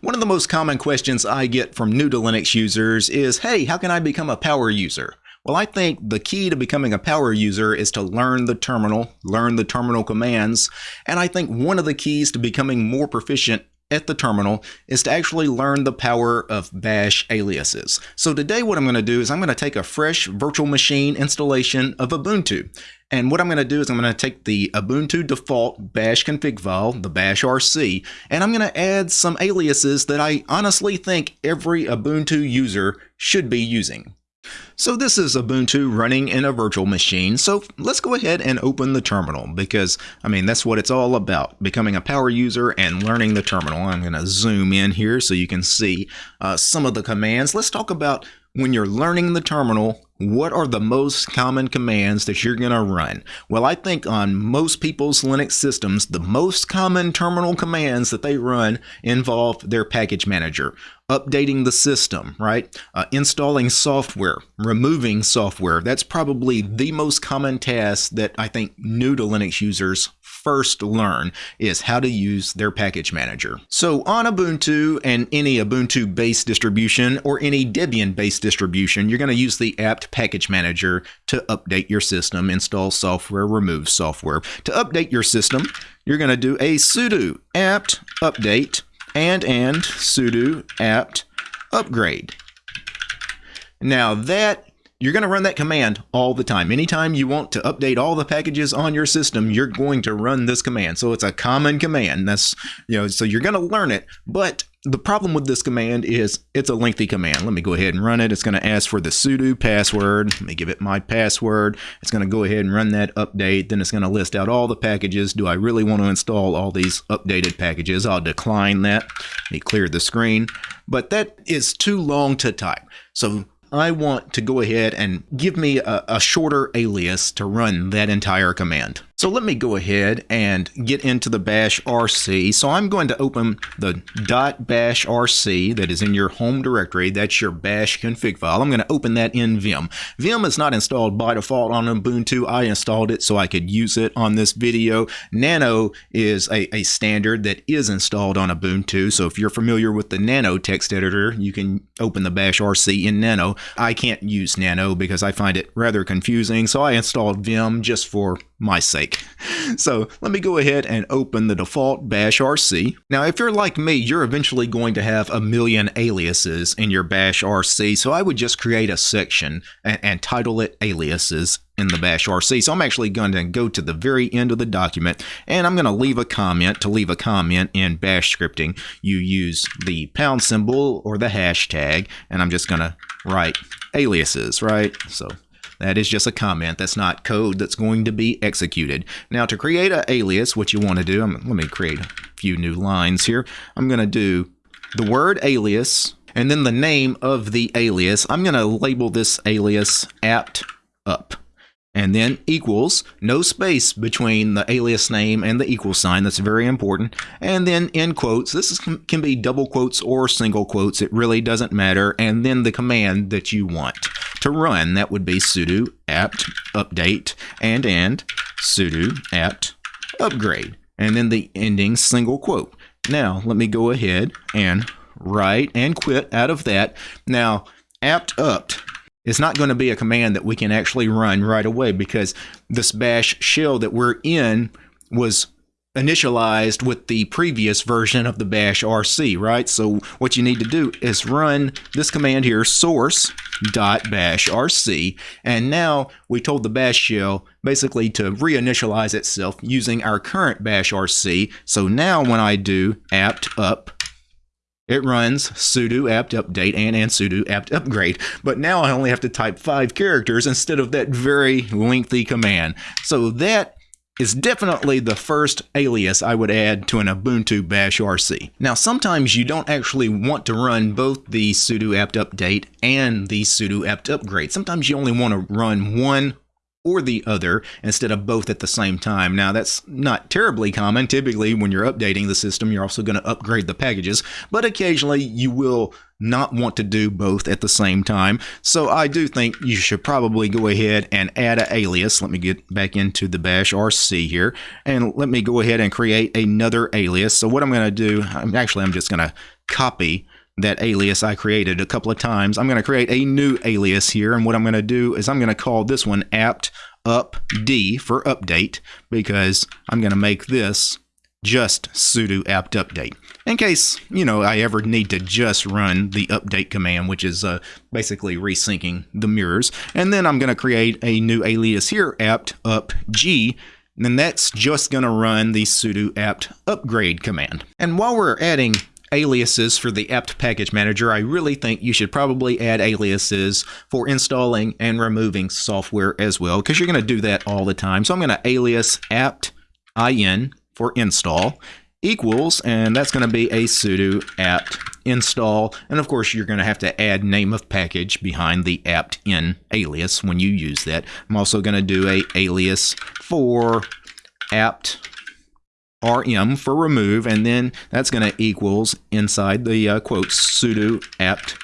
One of the most common questions I get from new to Linux users is, hey, how can I become a power user? Well, I think the key to becoming a power user is to learn the terminal, learn the terminal commands, and I think one of the keys to becoming more proficient at the terminal is to actually learn the power of bash aliases. So today what I'm going to do is I'm going to take a fresh virtual machine installation of Ubuntu. And what I'm going to do is I'm going to take the Ubuntu default bash config file, the bash RC, and I'm going to add some aliases that I honestly think every Ubuntu user should be using. So this is Ubuntu running in a virtual machine, so let's go ahead and open the terminal because, I mean, that's what it's all about, becoming a power user and learning the terminal. I'm going to zoom in here so you can see uh, some of the commands. Let's talk about when you're learning the terminal, what are the most common commands that you're going to run? Well, I think on most people's Linux systems, the most common terminal commands that they run involve their package manager, updating the system, right? Uh, installing software, removing software. That's probably the most common task that I think new to Linux users first learn is how to use their package manager. So on Ubuntu and any Ubuntu based distribution or any Debian based distribution, you're going to use the apt package manager to update your system, install software, remove software. To update your system, you're going to do a sudo apt update and and sudo apt upgrade. Now that you're going to run that command all the time. Anytime you want to update all the packages on your system, you're going to run this command. So it's a common command. That's, you know, so you're going to learn it. But the problem with this command is it's a lengthy command. Let me go ahead and run it. It's going to ask for the sudo password. Let me give it my password. It's going to go ahead and run that update. Then it's going to list out all the packages. Do I really want to install all these updated packages? I'll decline that. Let me clear the screen. But that is too long to type. So I want to go ahead and give me a, a, shorter alias to run that entire command. So let me go ahead and get into the bash RC. So I'm going to open the .bash RC that is in your home directory. That's your bash config file. I'm going to open that in Vim. Vim is not installed by default on Ubuntu. I installed it so I could use it on this video. Nano is a, a standard that is installed on Ubuntu. So if you're familiar with the Nano text editor, you can open the bash RC in Nano. I can't use Nano because I find it rather confusing. So I installed Vim just for my sake. So let me go ahead and open the default bash RC. Now, if you're like me, you're eventually going to have a million aliases in your bash RC. So I would just create a section and, and title it aliases in the bash RC. So I'm actually going to go to the very end of the document and I'm going to leave a comment. To leave a comment in bash scripting, you use the pound symbol or the hashtag and I'm just going to write aliases, right? So that is just a comment. That's not code that's going to be executed. Now to create an alias, what you want to do, I'm, let me create a few new lines here. I'm going to do the word alias and then the name of the alias. I'm going to label this alias apt up and then equals, no space between the alias name and the equal sign, that's very important, and then in quotes, this is, can be double quotes or single quotes, it really doesn't matter, and then the command that you want to run. That would be sudo apt update and and sudo apt upgrade. And then the ending single quote. Now, let me go ahead and write and quit out of that. Now, apt up is not going to be a command that we can actually run right away because this bash shell that we're in was initialized with the previous version of the bash RC, right? So what you need to do is run this command here, source dot bash RC, and now we told the bash shell basically to reinitialize itself using our current bash RC. So now when I do apt up, it runs sudo apt update and, and sudo apt upgrade. But now I only have to type five characters instead of that very lengthy command. So that is definitely the first alias I would add to an Ubuntu bash RC. Now sometimes you don't actually want to run both the sudo apt update and the sudo apt upgrade. Sometimes you only want to run one or the other instead of both at the same time. Now, that's not terribly common. Typically, when you're updating the system, you're also going to upgrade the packages, but occasionally you will not want to do both at the same time. So I do think you should probably go ahead and add an alias. Let me get back into the bash RC here and let me go ahead and create another alias. So what I'm going to do, I'm actually I'm just going to copy that alias I created a couple of times. I'm going to create a new alias here and what I'm going to do is I'm going to call this one apt up D for update because I'm going to make this just sudo apt update in case you know I ever need to just run the update command which is uh, basically resyncing the mirrors. And then I'm going to create a new alias here apt up G. And then that's just going to run the sudo apt upgrade command. And while we're adding aliases for the apt package manager, I really think you should probably add aliases for installing and removing software as well, because you're going to do that all the time. So I'm going to alias apt in for install equals, and that's going to be a sudo apt install. And of course, you're going to have to add name of package behind the apt in alias when you use that. I'm also going to do a alias for apt rm for remove, and then that's going to equals inside the uh, quotes sudo apt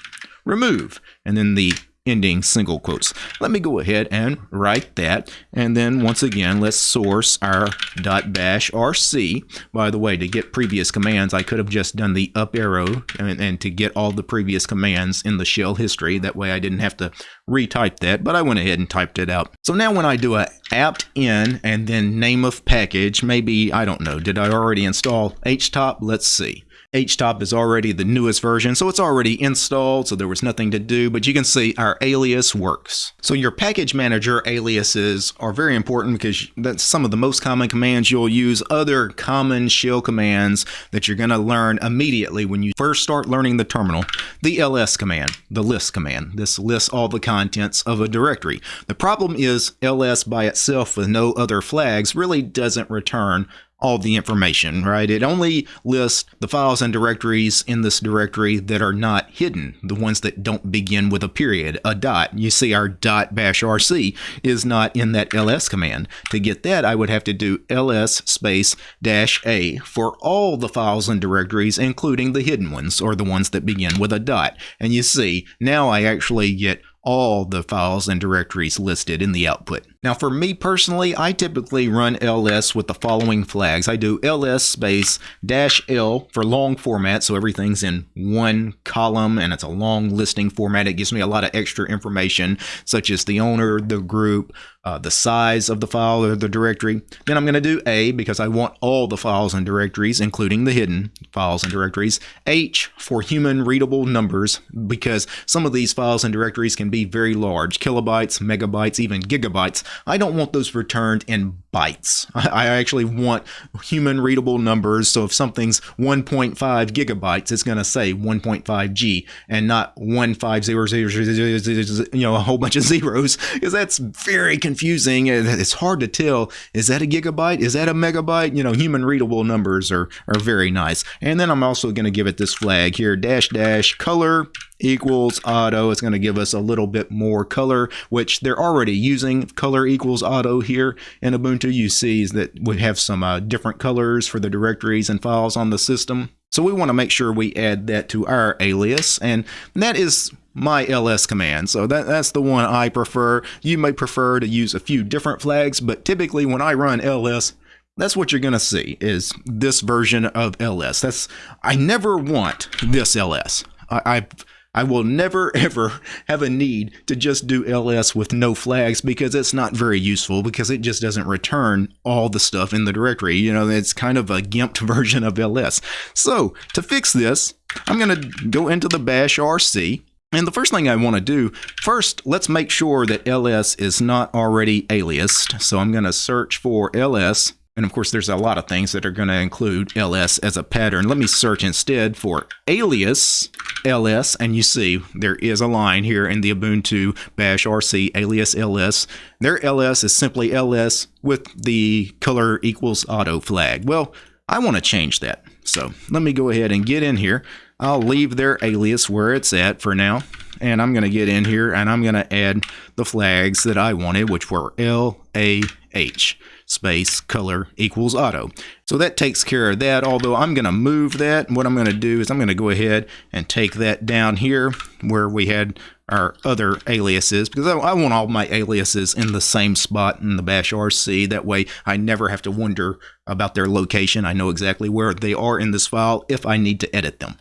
remove, and then the ending single quotes. Let me go ahead and write that. And then once again, let's source our .bash rc. By the way, to get previous commands, I could have just done the up arrow and, and to get all the previous commands in the shell history. That way I didn't have to retype that, but I went ahead and typed it out. So now when I do a apt in and then name of package, maybe, I don't know, did I already install htop? Let's see. HTOP is already the newest version, so it's already installed, so there was nothing to do, but you can see our alias works. So your package manager aliases are very important because that's some of the most common commands you'll use, other common shell commands that you're going to learn immediately when you first start learning the terminal. The ls command, the list command. This lists all the contents of a directory. The problem is ls by itself with no other flags really doesn't return all the information, right? It only lists the files and directories in this directory that are not hidden, the ones that don't begin with a period, a dot. You see our dot bash rc is not in that ls command. To get that, I would have to do ls space dash a for all the files and directories, including the hidden ones, or the ones that begin with a dot. And you see, now I actually get all the files and directories listed in the output. Now for me personally, I typically run ls with the following flags. I do ls space dash l for long format, so everything's in one column and it's a long listing format. It gives me a lot of extra information, such as the owner, the group, uh, the size of the file or the directory. Then I'm going to do A because I want all the files and directories, including the hidden files and directories. H for human readable numbers because some of these files and directories can be very large, kilobytes, megabytes, even gigabytes. I don't want those returned in bytes. I actually want human readable numbers. So if something's 1.5 gigabytes, it's going to say 1.5 G and not 15000, you know, a whole bunch of zeros because that's very confusing. It's hard to tell. Is that a gigabyte? Is that a megabyte? You know, human readable numbers are, are very nice. And then I'm also going to give it this flag here, dash dash color equals auto. It's going to give us a little bit more color, which they're already using color equals auto here in Ubuntu. You see is that we have some uh, different colors for the directories and files on the system. So we want to make sure we add that to our alias, and that is my ls command. So that, that's the one I prefer. You may prefer to use a few different flags, but typically when I run ls, that's what you're going to see is this version of ls. That's I never want this ls. I, I've I will never ever have a need to just do ls with no flags because it's not very useful because it just doesn't return all the stuff in the directory. You know, it's kind of a gimped version of ls. So to fix this, I'm going to go into the bash rc and the first thing I want to do, first, let's make sure that ls is not already aliased. So I'm going to search for ls and of course, there's a lot of things that are going to include ls as a pattern. Let me search instead for alias ls, and you see there is a line here in the Ubuntu bash rc alias ls. Their ls is simply ls with the color equals auto flag. Well, I want to change that. So let me go ahead and get in here. I'll leave their alias where it's at for now. And I'm going to get in here and I'm going to add the flags that I wanted, which were L, A, H. space color equals auto. So that takes care of that, although I'm going to move that. What I'm going to do is I'm going to go ahead and take that down here where we had our other aliases because I, I, want all my aliases in the same spot in the bash RC. That way I never have to wonder about their location. I know exactly where they are in this file if I need to edit them.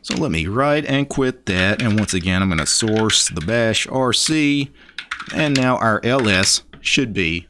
So let me write and quit that. And once again, I'm going to source the bash RC. And now our ls should be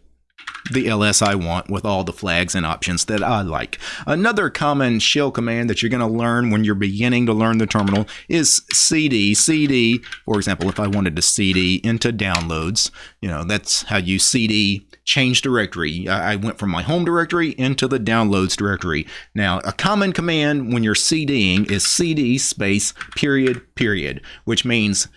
the ls I want with all the flags and options that I like. Another common shell command that you're going to learn when you're beginning to learn the terminal is cd. cd, for example, if I wanted to cd into downloads, you know, that's how you cd change directory. I went from my home directory into the downloads directory. Now, a common command when you're cding is cd space period period, which means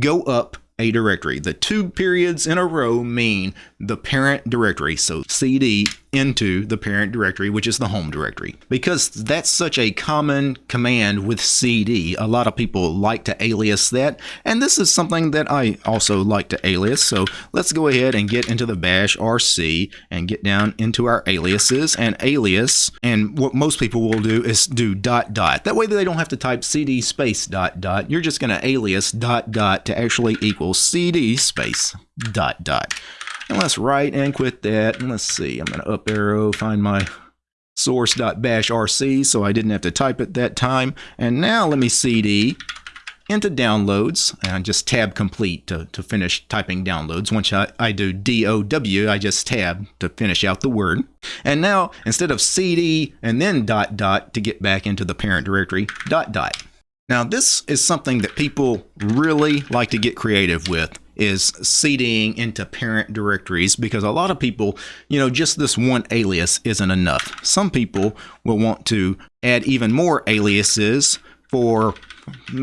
go up a directory. The two periods in a row mean the parent directory. So cd into the parent directory, which is the home directory. Because that's such a common command with cd, a lot of people like to alias that. And this is something that I also like to alias. So let's go ahead and get into the bash rc and get down into our aliases and alias. And what most people will do is do dot dot. That way they don't have to type cd space dot dot. You're just going to alias dot dot to actually equal cd space dot dot. And let's write and quit that. And let's see, I'm going to up arrow, find my source.bashrc so I didn't have to type it that time. And now let me cd into downloads and just tab complete to, to finish typing downloads. Once I, I do DOW, I just tab to finish out the word. And now instead of cd and then dot dot to get back into the parent directory, dot dot. Now this is something that people really like to get creative with is cding into parent directories because a lot of people, you know, just this one alias isn't enough. Some people will want to add even more aliases for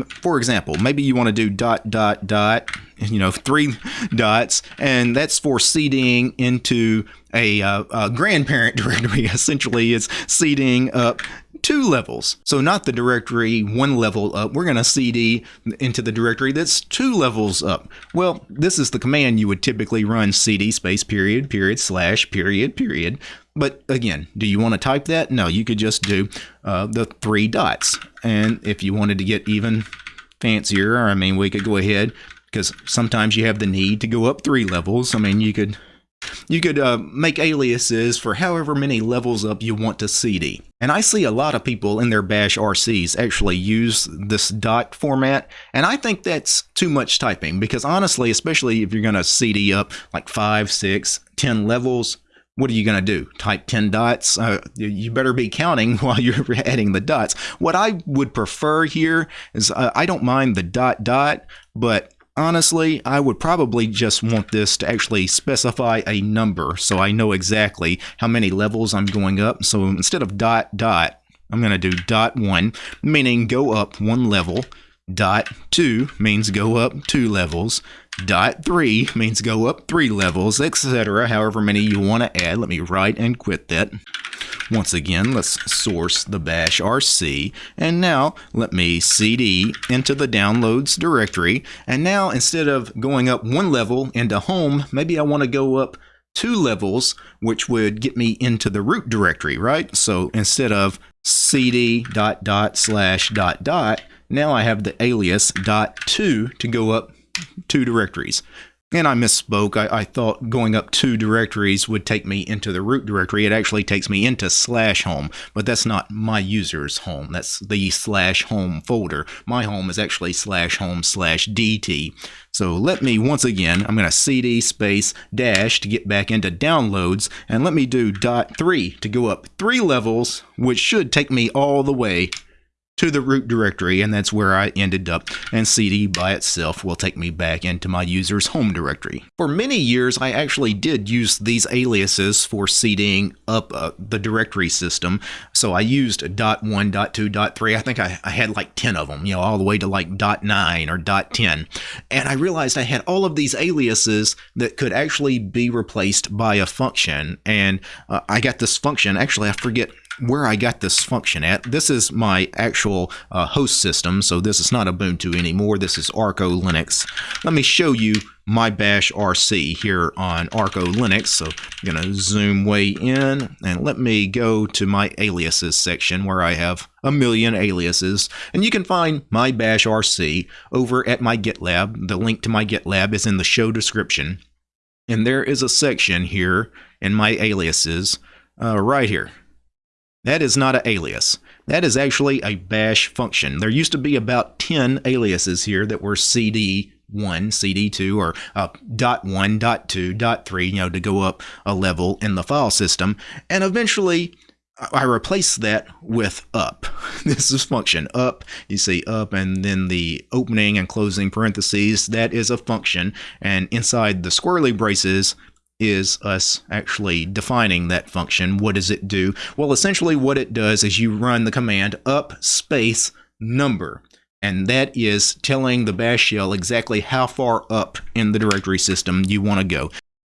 for example, maybe you want to do dot dot dot, you know, three dots, and that's for cding into a, uh, a grandparent directory. Essentially, it's cding up two levels. So not the directory one level up. We're going to cd into the directory that's two levels up. Well, this is the command you would typically run cd space period period slash period period. But again, do you want to type that? No, you could just do uh, the three dots. And if you wanted to get even fancier, I mean, we could go ahead because sometimes you have the need to go up three levels. I mean, you could you could uh, make aliases for however many levels up you want to CD. And I see a lot of people in their bash RCs actually use this dot format, and I think that's too much typing because honestly, especially if you're going to CD up like five, six, ten levels, what are you going to do? Type 10 dots? Uh, you better be counting while you're adding the dots. What I would prefer here is uh, I don't mind the dot dot, but Honestly, I would probably just want this to actually specify a number so I know exactly how many levels I'm going up. So instead of dot dot, I'm going to do dot one, meaning go up one level. Dot two means go up two levels. Dot three means go up three levels, etc. However many you want to add. Let me write and quit that. Once again, let's source the bash RC. And now let me CD into the downloads directory. And now instead of going up one level into home, maybe I want to go up two levels, which would get me into the root directory, right? So instead of cd dot dot slash dot dot, now I have the alias dot two to go up two directories. And I misspoke. I, I, thought going up two directories would take me into the root directory. It actually takes me into slash home, but that's not my user's home. That's the slash home folder. My home is actually slash home slash DT. So let me, once again, I'm going to cd space dash to get back into downloads, and let me do dot three to go up three levels, which should take me all the way to the root directory and that's where I ended up and cd by itself will take me back into my user's home directory. For many years I actually did use these aliases for cding up uh, the directory system so I used dot one, dot two, dot three. I think I, I had like 10 of them you know all the way to like dot nine or dot 10 and I realized I had all of these aliases that could actually be replaced by a function and uh, I got this function actually I forget where I got this function at. This is my actual uh, host system, so this is not Ubuntu anymore. This is Arco Linux. Let me show you my bash RC here on Arco Linux. So I'm going to zoom way in and let me go to my aliases section where I have a million aliases. And you can find my bash RC over at my GitLab. The link to my GitLab is in the show description. And there is a section here in my aliases uh, right here. That is not an alias. That is actually a bash function. There used to be about 10 aliases here that were CD1, CD2, or uh, dot .1, dot .2, dot .3, you know, to go up a level in the file system. And eventually, I replaced that with up. This is function up. You see up and then the opening and closing parentheses. That is a function. And inside the squirrely braces, is us actually defining that function. What does it do? Well, essentially what it does is you run the command up space number. And that is telling the bash shell exactly how far up in the directory system you want to go.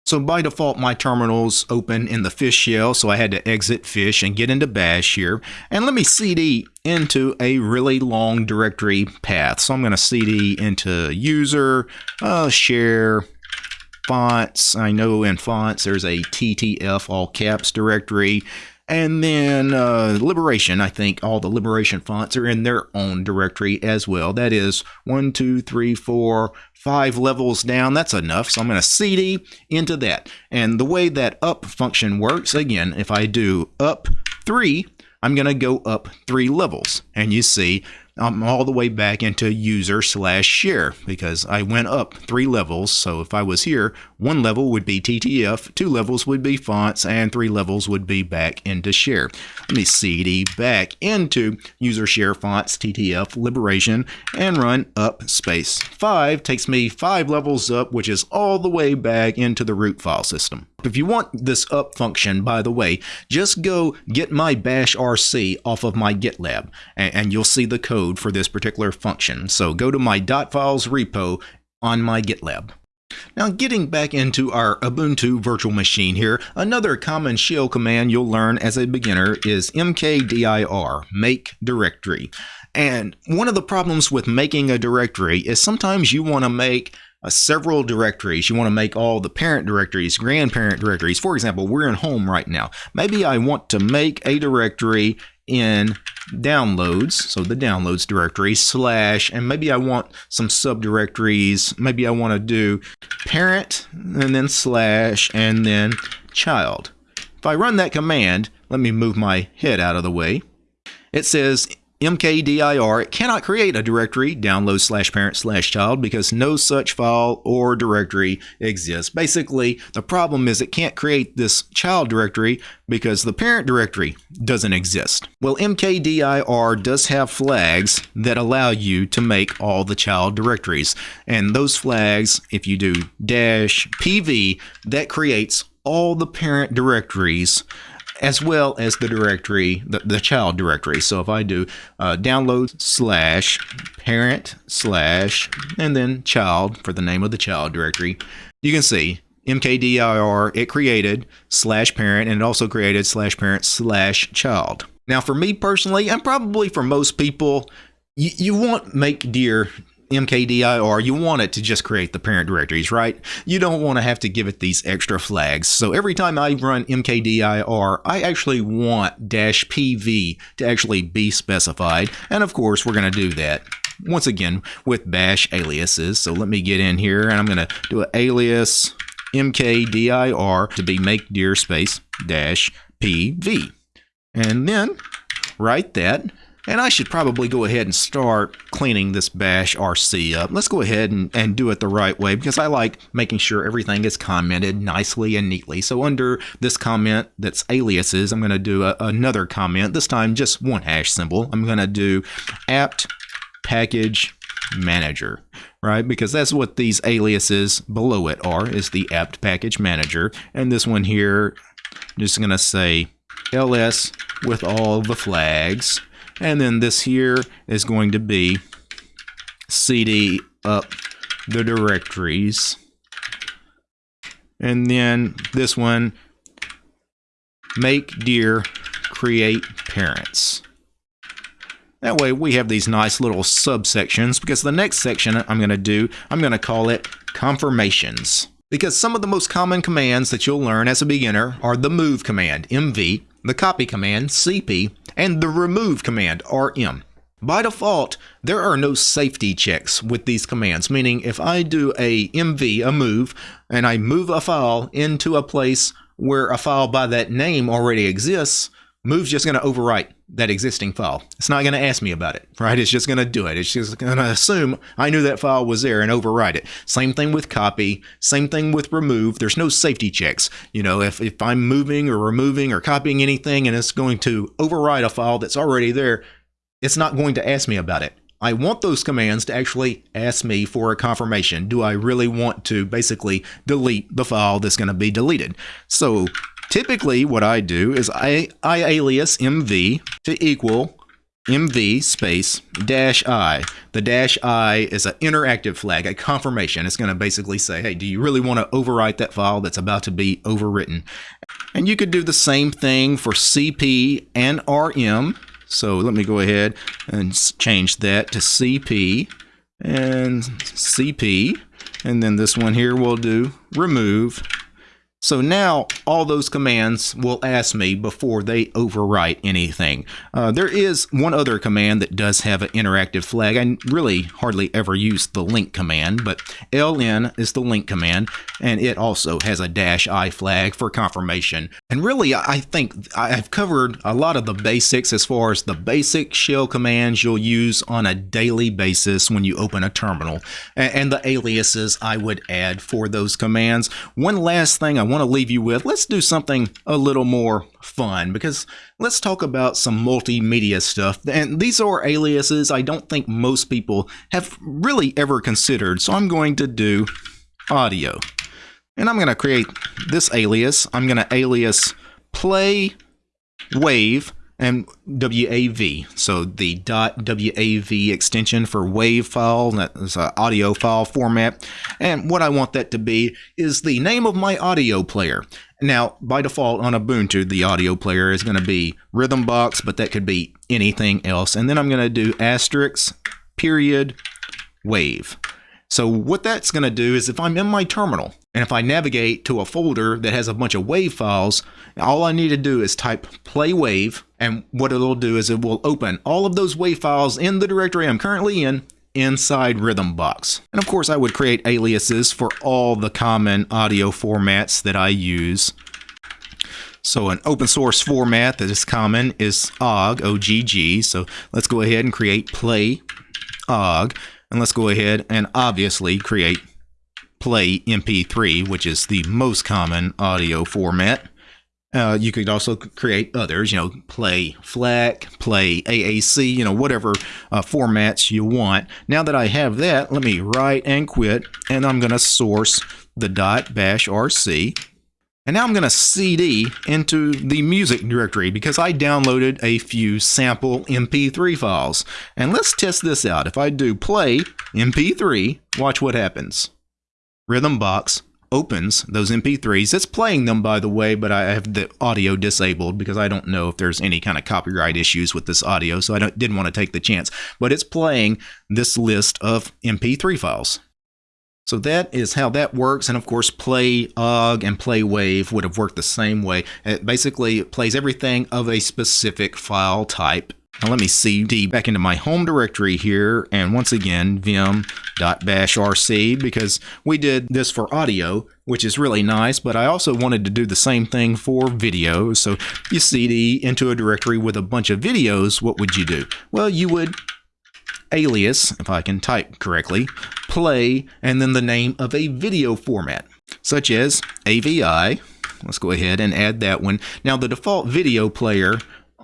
So by default, my terminal's open in the fish shell, so I had to exit fish and get into bash here. And let me cd into a really long directory path. So I'm going to cd into user, uh, share, fonts. I know in fonts there's a TTF all caps directory. And then uh, Liberation, I think all the Liberation fonts are in their own directory as well. That is one, two, three, four, five levels down. That's enough. So I'm going to CD into that. And the way that up function works, again, if I do up three, I'm going to go up three levels. And you see I'm all the way back into user slash share because I went up three levels. So if I was here, one level would be TTF, two levels would be fonts, and three levels would be back into share. Let me cd back into user share fonts, TTF, liberation, and run up space. Five takes me five levels up, which is all the way back into the root file system. If you want this up function, by the way, just go get my bash RC off of my GitLab, and, and you'll see the code for this particular function. So go to my .files repo on my GitLab. Now getting back into our Ubuntu virtual machine here, another common shell command you'll learn as a beginner is mkdir, make directory. And one of the problems with making a directory is sometimes you want to make uh, several directories. You want to make all the parent directories, grandparent directories. For example, we're in home right now. Maybe I want to make a directory in downloads, so the downloads directory, slash, and maybe I want some subdirectories. Maybe I want to do parent, and then slash, and then child. If I run that command, let me move my head out of the way. It says mkdir, cannot create a directory download slash parent slash child because no such file or directory exists. Basically, the problem is it can't create this child directory because the parent directory doesn't exist. Well, mkdir does have flags that allow you to make all the child directories. And those flags, if you do dash pv, that creates all the parent directories as well as the directory, the, the child directory. So if I do uh, download slash parent slash and then child for the name of the child directory, you can see mkdir, it created slash parent and it also created slash parent slash child. Now for me personally, and probably for most people, you, you want make dir mkdir, you want it to just create the parent directories, right? You don't want to have to give it these extra flags. So every time I run mkdir, I actually want dash pv to actually be specified. And of course, we're going to do that once again with bash aliases. So let me get in here and I'm going to do an alias mkdir to be make dir space dash pv. And then write that and I should probably go ahead and start cleaning this bash RC up. Let's go ahead and, and do it the right way because I like making sure everything is commented nicely and neatly. So under this comment that's aliases, I'm going to do a, another comment, this time just one hash symbol. I'm going to do apt package manager right because that's what these aliases below it are is the apt package manager and this one here I'm just gonna say ls with all the flags and then this here is going to be cd up the directories. And then this one, make dir create parents. That way we have these nice little subsections because the next section I'm going to do, I'm going to call it confirmations. Because some of the most common commands that you'll learn as a beginner are the move command, MV, the copy command, CP, and the remove command, RM. By default, there are no safety checks with these commands, meaning if I do a MV, a move, and I move a file into a place where a file by that name already exists, Move's just going to overwrite that existing file. It's not going to ask me about it, right? It's just going to do it. It's just going to assume I knew that file was there and overwrite it. Same thing with copy, same thing with remove. There's no safety checks. You know, if, if I'm moving or removing or copying anything and it's going to overwrite a file that's already there, it's not going to ask me about it. I want those commands to actually ask me for a confirmation. Do I really want to basically delete the file that's going to be deleted? So typically what I do is I, I alias mv to equal mv space dash i. The dash i is an interactive flag, a confirmation. It's going to basically say, hey, do you really want to overwrite that file that's about to be overwritten? And you could do the same thing for cp and rm so let me go ahead and change that to CP and CP. And then this one here will do remove so now all those commands will ask me before they overwrite anything. Uh, there is one other command that does have an interactive flag. I really hardly ever use the link command, but ln is the link command, and it also has a dash i flag for confirmation. And really, I think I've covered a lot of the basics as far as the basic shell commands you'll use on a daily basis when you open a terminal, and the aliases I would add for those commands. One last thing I want to leave you with, let's do something a little more fun because let's talk about some multimedia stuff. And these are aliases I don't think most people have really ever considered. So I'm going to do audio. And I'm going to create this alias. I'm going to alias play wave and WAV. So the .wav extension for WAV file, that is an audio file format. And what I want that to be is the name of my audio player. Now, by default on Ubuntu, the audio player is going to be Rhythmbox, but that could be anything else. And then I'm going to do asterisk, period, wave. So what that's going to do is if I'm in my terminal and if I navigate to a folder that has a bunch of WAV files, all I need to do is type play wave and what it'll do is it will open all of those WAV files in the directory I'm currently in inside Rhythmbox. And of course I would create aliases for all the common audio formats that I use. So an open source format that is common is OGG, OGG. So let's go ahead and create play OGG. And let's go ahead and obviously create play MP3, which is the most common audio format. Uh, you could also create others, you know, play FLAC, play AAC, you know, whatever uh, formats you want. Now that I have that, let me write and quit, and I'm going to source the bash RC. And now I'm going to CD into the music directory because I downloaded a few sample MP3 files. And let's test this out. If I do play MP3, watch what happens. Rhythmbox opens those MP3s. It's playing them, by the way, but I have the audio disabled because I don't know if there's any kind of copyright issues with this audio, so I didn't want to take the chance. But it's playing this list of MP3 files. So that is how that works. And of course, play OGG and play wave would have worked the same way. It basically plays everything of a specific file type. Now let me cd back into my home directory here. And once again, vim.bashrc because we did this for audio, which is really nice. But I also wanted to do the same thing for video. So you cd into a directory with a bunch of videos. What would you do? Well, you would alias, if I can type correctly, play, and then the name of a video format, such as AVI. Let's go ahead and add that one. Now, the default video player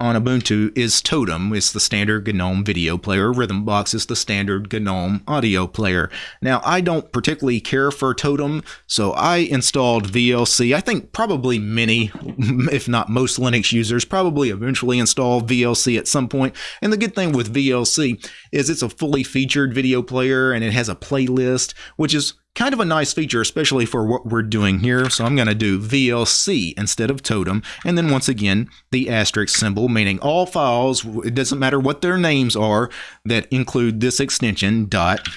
on Ubuntu is Totem. It's the standard GNOME video player. Rhythmbox is the standard GNOME audio player. Now, I don't particularly care for Totem, so I installed VLC. I think probably many, if not most Linux users, probably eventually install VLC at some point. And the good thing with VLC is it's a fully featured video player and it has a playlist, which is kind of a nice feature, especially for what we're doing here. So I'm going to do VLC instead of totem. And then once again, the asterisk symbol, meaning all files, it doesn't matter what their names are, that include this extension, dot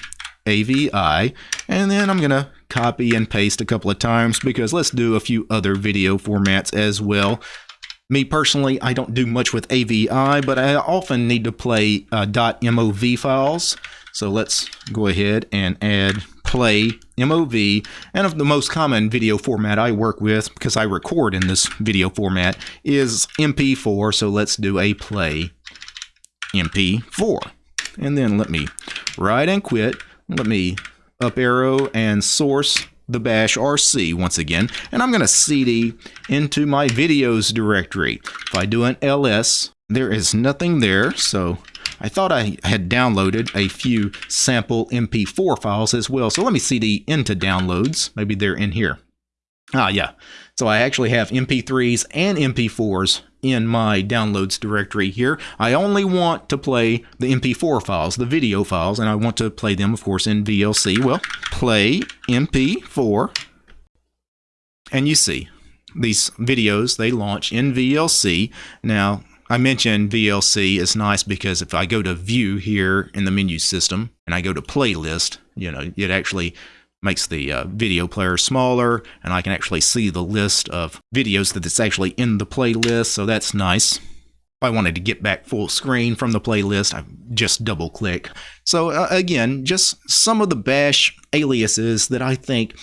AVI. And then I'm going to copy and paste a couple of times because let's do a few other video formats as well. Me personally, I don't do much with AVI, but I often need to play uh, .mov files. So let's go ahead and add play MOV. And of the most common video format I work with, because I record in this video format, is MP4. So let's do a play MP4. And then let me write and quit. Let me up arrow and source the bash RC once again, and I'm going to CD into my videos directory. If I do an ls, there is nothing there, so I thought I had downloaded a few sample MP4 files as well. So let me see CD into downloads. Maybe they're in here. Ah, yeah. So I actually have MP3s and MP4s in my downloads directory here. I only want to play the MP4 files, the video files, and I want to play them, of course, in VLC. Well, play MP4, and you see these videos, they launch in VLC. Now, I mentioned VLC is nice because if I go to view here in the menu system and I go to playlist, you know, it actually makes the uh, video player smaller and I can actually see the list of videos that it's actually in the playlist so that's nice. If I wanted to get back full screen from the playlist, I just double click. So uh, again, just some of the bash aliases that I think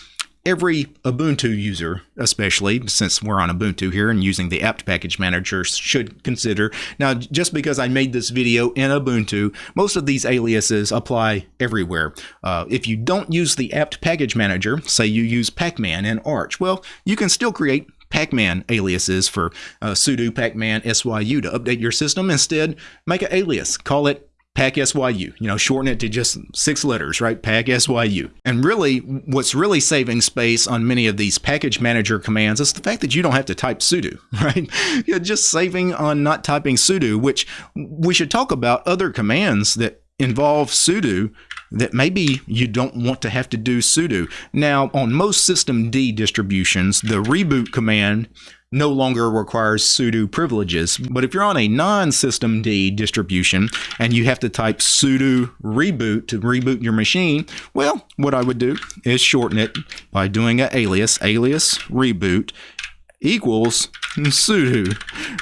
every Ubuntu user, especially since we're on Ubuntu here and using the apt package manager, should consider. Now, just because I made this video in Ubuntu, most of these aliases apply everywhere. Uh, if you don't use the apt package manager, say you use Pacman and Arch, well, you can still create Pacman aliases for uh, sudo pacman syu to update your system. Instead, make an alias. Call it Pack SYU, you know, shorten it to just six letters, right? Pack SYU. And really, what's really saving space on many of these package manager commands is the fact that you don't have to type sudo, right? You're just saving on not typing sudo, which we should talk about other commands that involve sudo that maybe you don't want to have to do sudo. Now, on most systemd distributions, the reboot command no longer requires sudo privileges. But if you're on a non-systemd distribution and you have to type sudo reboot to reboot your machine, well, what I would do is shorten it by doing an alias, alias reboot equals sudo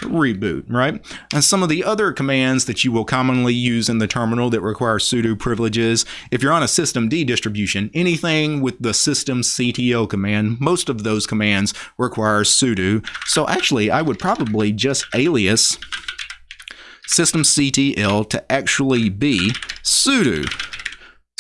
reboot, right? And some of the other commands that you will commonly use in the terminal that require sudo privileges, if you're on a systemd distribution, anything with the systemctl command, most of those commands require sudo. So actually, I would probably just alias systemctl to actually be sudo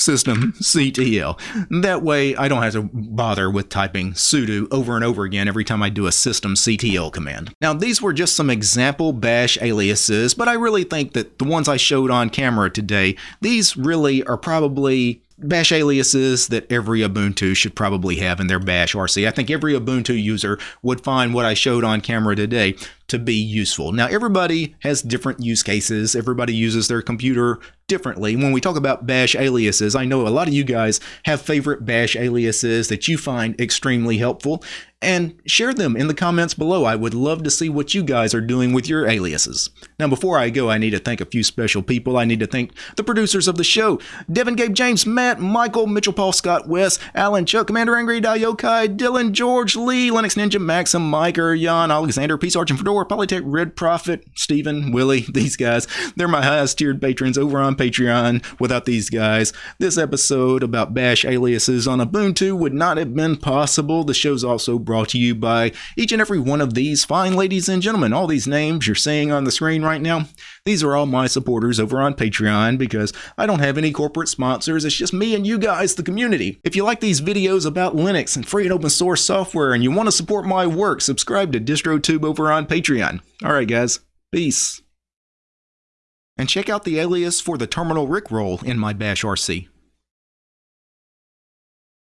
system CTL. That way I don't have to bother with typing sudo over and over again every time I do a system CTL command. Now these were just some example bash aliases, but I really think that the ones I showed on camera today, these really are probably bash aliases that every Ubuntu should probably have in their bash RC. I think every Ubuntu user would find what I showed on camera today to be useful. Now, everybody has different use cases. Everybody uses their computer differently. When we talk about bash aliases, I know a lot of you guys have favorite bash aliases that you find extremely helpful and share them in the comments below. I would love to see what you guys are doing with your aliases. Now, before I go, I need to thank a few special people. I need to thank the producers of the show Devin, Gabe, James, Matt, Michael, Mitchell, Paul, Scott, Wes, Alan, Chuck, Commander Angry, Dayokai, Dylan, George, Lee, Linux Ninja, Maxim, Miker, Jan, Alexander, Peace Arch, and Fedora, Polytech, Red Prophet, Stephen, Willie, these guys. They're my highest tiered patrons over on Patreon. Without these guys, this episode about bash aliases on Ubuntu would not have been possible. The show's also brought to you by each and every one of these fine ladies and gentlemen. All these names you're seeing on the screen right now, these are all my supporters over on Patreon because I don't have any corporate sponsors. It's just me and you guys, the community. If you like these videos about Linux and free and open source software and you want to support my work, subscribe to DistroTube over on Patreon. All right, guys. Peace. And check out the alias for the terminal Rickroll in my Bash RC.